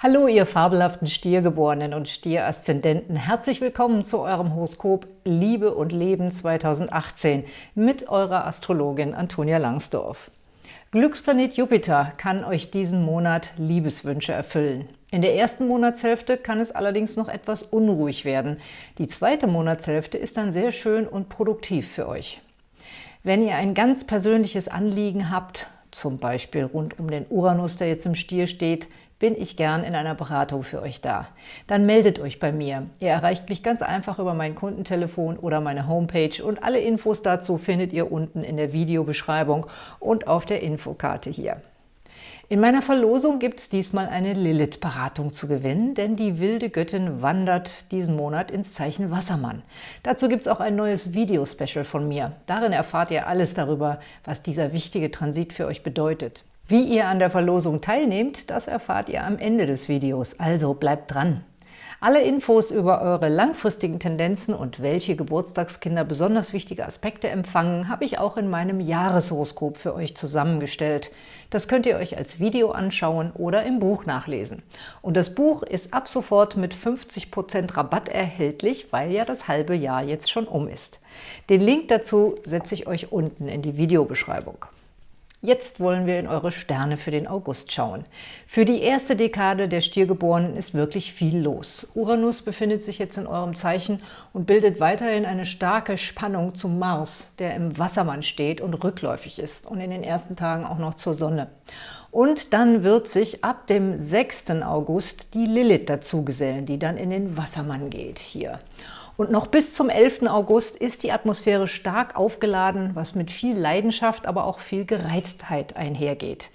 Hallo, ihr fabelhaften Stiergeborenen und Stieraszendenten. Herzlich willkommen zu eurem Horoskop Liebe und Leben 2018 mit eurer Astrologin Antonia Langsdorf. Glücksplanet Jupiter kann euch diesen Monat Liebeswünsche erfüllen. In der ersten Monatshälfte kann es allerdings noch etwas unruhig werden. Die zweite Monatshälfte ist dann sehr schön und produktiv für euch. Wenn ihr ein ganz persönliches Anliegen habt, zum Beispiel rund um den Uranus, der jetzt im Stier steht, bin ich gern in einer Beratung für euch da. Dann meldet euch bei mir. Ihr erreicht mich ganz einfach über mein Kundentelefon oder meine Homepage und alle Infos dazu findet ihr unten in der Videobeschreibung und auf der Infokarte hier. In meiner Verlosung gibt es diesmal eine Lilith-Beratung zu gewinnen, denn die wilde Göttin wandert diesen Monat ins Zeichen Wassermann. Dazu gibt es auch ein neues Video-Special von mir. Darin erfahrt ihr alles darüber, was dieser wichtige Transit für euch bedeutet. Wie ihr an der Verlosung teilnehmt, das erfahrt ihr am Ende des Videos, also bleibt dran! Alle Infos über eure langfristigen Tendenzen und welche Geburtstagskinder besonders wichtige Aspekte empfangen, habe ich auch in meinem Jahreshoroskop für euch zusammengestellt. Das könnt ihr euch als Video anschauen oder im Buch nachlesen. Und das Buch ist ab sofort mit 50% Rabatt erhältlich, weil ja das halbe Jahr jetzt schon um ist. Den Link dazu setze ich euch unten in die Videobeschreibung. Jetzt wollen wir in eure Sterne für den August schauen. Für die erste Dekade der Stiergeborenen ist wirklich viel los. Uranus befindet sich jetzt in eurem Zeichen und bildet weiterhin eine starke Spannung zum Mars, der im Wassermann steht und rückläufig ist und in den ersten Tagen auch noch zur Sonne. Und dann wird sich ab dem 6. August die Lilith dazu gesellen, die dann in den Wassermann geht hier. Und noch bis zum 11. August ist die Atmosphäre stark aufgeladen, was mit viel Leidenschaft, aber auch viel Gereiztheit einhergeht.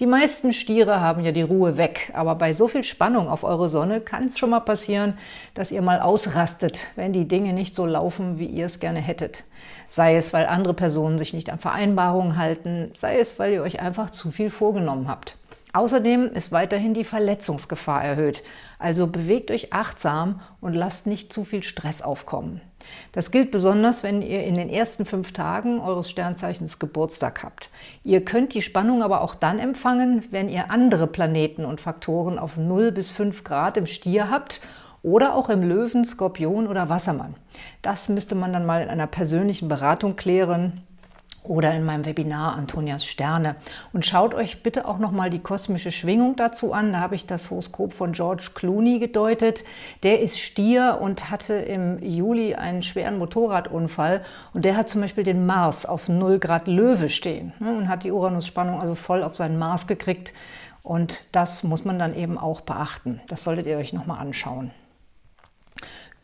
Die meisten Stiere haben ja die Ruhe weg, aber bei so viel Spannung auf eure Sonne kann es schon mal passieren, dass ihr mal ausrastet, wenn die Dinge nicht so laufen, wie ihr es gerne hättet. Sei es, weil andere Personen sich nicht an Vereinbarungen halten, sei es, weil ihr euch einfach zu viel vorgenommen habt. Außerdem ist weiterhin die Verletzungsgefahr erhöht, also bewegt euch achtsam und lasst nicht zu viel Stress aufkommen. Das gilt besonders, wenn ihr in den ersten fünf Tagen eures Sternzeichens Geburtstag habt. Ihr könnt die Spannung aber auch dann empfangen, wenn ihr andere Planeten und Faktoren auf 0 bis 5 Grad im Stier habt oder auch im Löwen, Skorpion oder Wassermann. Das müsste man dann mal in einer persönlichen Beratung klären oder in meinem Webinar Antonias Sterne. Und schaut euch bitte auch nochmal die kosmische Schwingung dazu an. Da habe ich das Horoskop von George Clooney gedeutet. Der ist Stier und hatte im Juli einen schweren Motorradunfall. Und der hat zum Beispiel den Mars auf 0 Grad Löwe stehen ne, und hat die Uranus-Spannung also voll auf seinen Mars gekriegt. Und das muss man dann eben auch beachten. Das solltet ihr euch nochmal anschauen.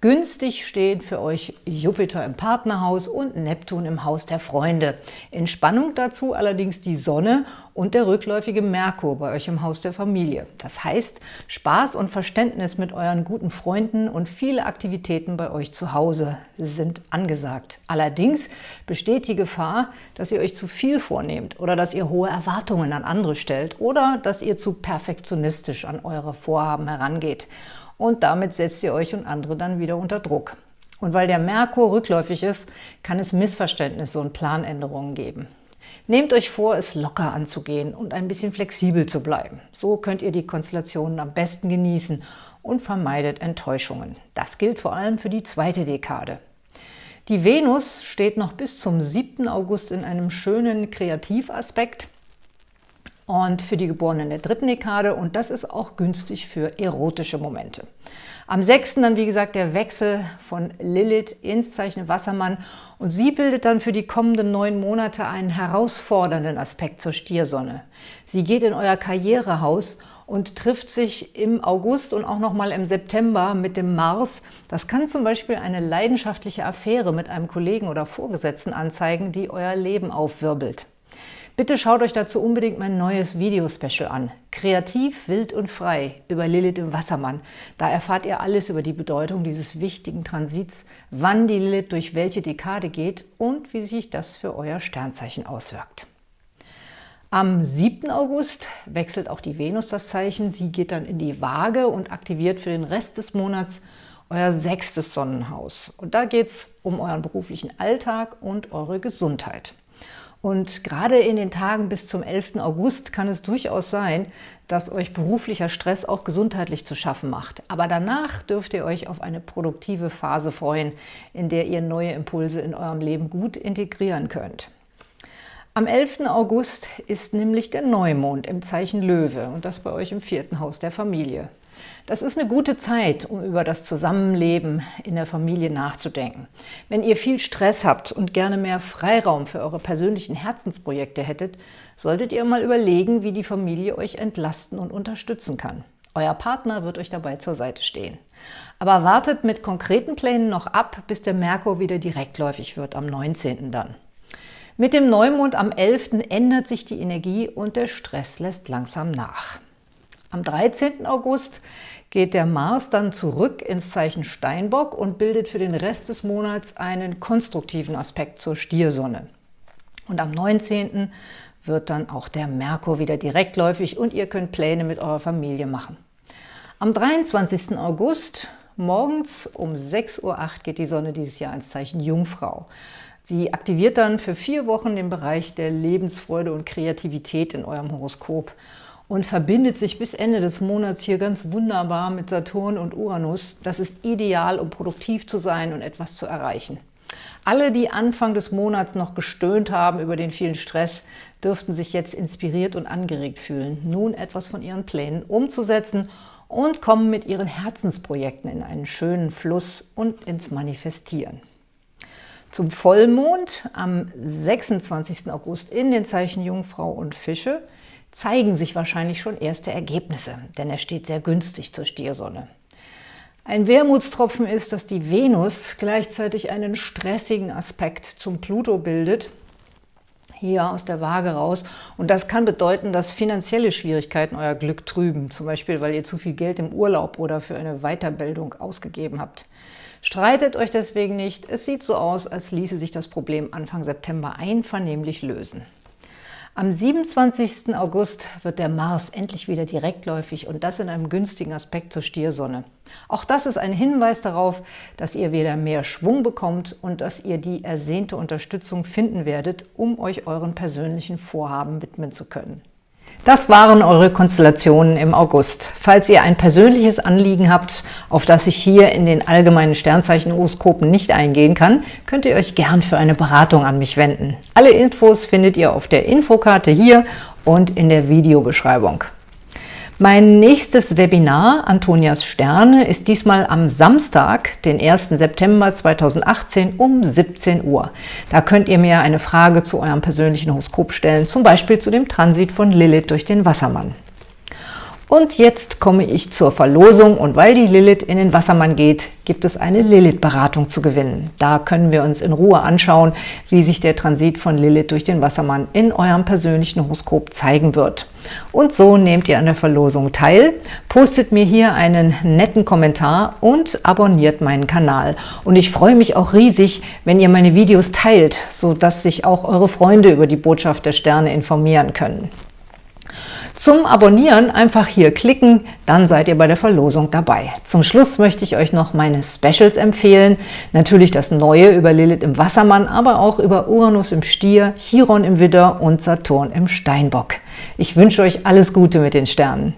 Günstig stehen für euch Jupiter im Partnerhaus und Neptun im Haus der Freunde. In Spannung dazu allerdings die Sonne und der rückläufige Merkur bei euch im Haus der Familie. Das heißt, Spaß und Verständnis mit euren guten Freunden und viele Aktivitäten bei euch zu Hause sind angesagt. Allerdings besteht die Gefahr, dass ihr euch zu viel vornehmt oder dass ihr hohe Erwartungen an andere stellt oder dass ihr zu perfektionistisch an eure Vorhaben herangeht und damit setzt ihr euch und andere dann wieder unter Druck. Und weil der Merkur rückläufig ist, kann es Missverständnisse und Planänderungen geben. Nehmt euch vor, es locker anzugehen und ein bisschen flexibel zu bleiben. So könnt ihr die Konstellationen am besten genießen und vermeidet Enttäuschungen. Das gilt vor allem für die zweite Dekade. Die Venus steht noch bis zum 7. August in einem schönen Kreativaspekt und für die Geborenen der dritten Dekade und das ist auch günstig für erotische Momente. Am 6. dann, wie gesagt, der Wechsel von Lilith ins Zeichen Wassermann und sie bildet dann für die kommenden neun Monate einen herausfordernden Aspekt zur Stiersonne. Sie geht in euer Karrierehaus und trifft sich im August und auch nochmal im September mit dem Mars. Das kann zum Beispiel eine leidenschaftliche Affäre mit einem Kollegen oder Vorgesetzten anzeigen, die euer Leben aufwirbelt. Bitte schaut euch dazu unbedingt mein neues Video-Special an. Kreativ, wild und frei über Lilith im Wassermann. Da erfahrt ihr alles über die Bedeutung dieses wichtigen Transits, wann die Lilith durch welche Dekade geht und wie sich das für euer Sternzeichen auswirkt. Am 7. August wechselt auch die Venus das Zeichen. Sie geht dann in die Waage und aktiviert für den Rest des Monats euer sechstes Sonnenhaus. Und da geht es um euren beruflichen Alltag und eure Gesundheit. Und gerade in den Tagen bis zum 11. August kann es durchaus sein, dass euch beruflicher Stress auch gesundheitlich zu schaffen macht. Aber danach dürft ihr euch auf eine produktive Phase freuen, in der ihr neue Impulse in eurem Leben gut integrieren könnt. Am 11. August ist nämlich der Neumond im Zeichen Löwe und das bei euch im vierten Haus der Familie. Das ist eine gute Zeit, um über das Zusammenleben in der Familie nachzudenken. Wenn ihr viel Stress habt und gerne mehr Freiraum für eure persönlichen Herzensprojekte hättet, solltet ihr mal überlegen, wie die Familie euch entlasten und unterstützen kann. Euer Partner wird euch dabei zur Seite stehen. Aber wartet mit konkreten Plänen noch ab, bis der Merkur wieder direktläufig wird, am 19. dann. Mit dem Neumond am 11. ändert sich die Energie und der Stress lässt langsam nach. Am 13. August geht der Mars dann zurück ins Zeichen Steinbock und bildet für den Rest des Monats einen konstruktiven Aspekt zur Stiersonne. Und am 19. wird dann auch der Merkur wieder direktläufig und ihr könnt Pläne mit eurer Familie machen. Am 23. August morgens um 6.08 Uhr geht die Sonne dieses Jahr ins Zeichen Jungfrau. Sie aktiviert dann für vier Wochen den Bereich der Lebensfreude und Kreativität in eurem Horoskop und verbindet sich bis Ende des Monats hier ganz wunderbar mit Saturn und Uranus. Das ist ideal, um produktiv zu sein und etwas zu erreichen. Alle, die Anfang des Monats noch gestöhnt haben über den vielen Stress, dürften sich jetzt inspiriert und angeregt fühlen, nun etwas von ihren Plänen umzusetzen und kommen mit ihren Herzensprojekten in einen schönen Fluss und ins Manifestieren. Zum Vollmond am 26. August in den Zeichen Jungfrau und Fische zeigen sich wahrscheinlich schon erste Ergebnisse, denn er steht sehr günstig zur Stiersonne. Ein Wermutstropfen ist, dass die Venus gleichzeitig einen stressigen Aspekt zum Pluto bildet, hier aus der Waage raus. Und das kann bedeuten, dass finanzielle Schwierigkeiten euer Glück trüben, zum Beispiel, weil ihr zu viel Geld im Urlaub oder für eine Weiterbildung ausgegeben habt. Streitet euch deswegen nicht, es sieht so aus, als ließe sich das Problem Anfang September einvernehmlich lösen. Am 27. August wird der Mars endlich wieder direktläufig und das in einem günstigen Aspekt zur Stiersonne. Auch das ist ein Hinweis darauf, dass ihr wieder mehr Schwung bekommt und dass ihr die ersehnte Unterstützung finden werdet, um euch euren persönlichen Vorhaben widmen zu können. Das waren eure Konstellationen im August. Falls ihr ein persönliches Anliegen habt, auf das ich hier in den allgemeinen Sternzeichen-Horoskopen nicht eingehen kann, könnt ihr euch gern für eine Beratung an mich wenden. Alle Infos findet ihr auf der Infokarte hier und in der Videobeschreibung. Mein nächstes Webinar, Antonias Sterne, ist diesmal am Samstag, den 1. September 2018 um 17 Uhr. Da könnt ihr mir eine Frage zu eurem persönlichen Horoskop stellen, zum Beispiel zu dem Transit von Lilith durch den Wassermann. Und jetzt komme ich zur Verlosung und weil die Lilith in den Wassermann geht, gibt es eine Lilith-Beratung zu gewinnen. Da können wir uns in Ruhe anschauen, wie sich der Transit von Lilith durch den Wassermann in eurem persönlichen Horoskop zeigen wird. Und so nehmt ihr an der Verlosung teil, postet mir hier einen netten Kommentar und abonniert meinen Kanal. Und ich freue mich auch riesig, wenn ihr meine Videos teilt, sodass sich auch eure Freunde über die Botschaft der Sterne informieren können. Zum Abonnieren einfach hier klicken, dann seid ihr bei der Verlosung dabei. Zum Schluss möchte ich euch noch meine Specials empfehlen. Natürlich das Neue über Lilith im Wassermann, aber auch über Uranus im Stier, Chiron im Widder und Saturn im Steinbock. Ich wünsche euch alles Gute mit den Sternen.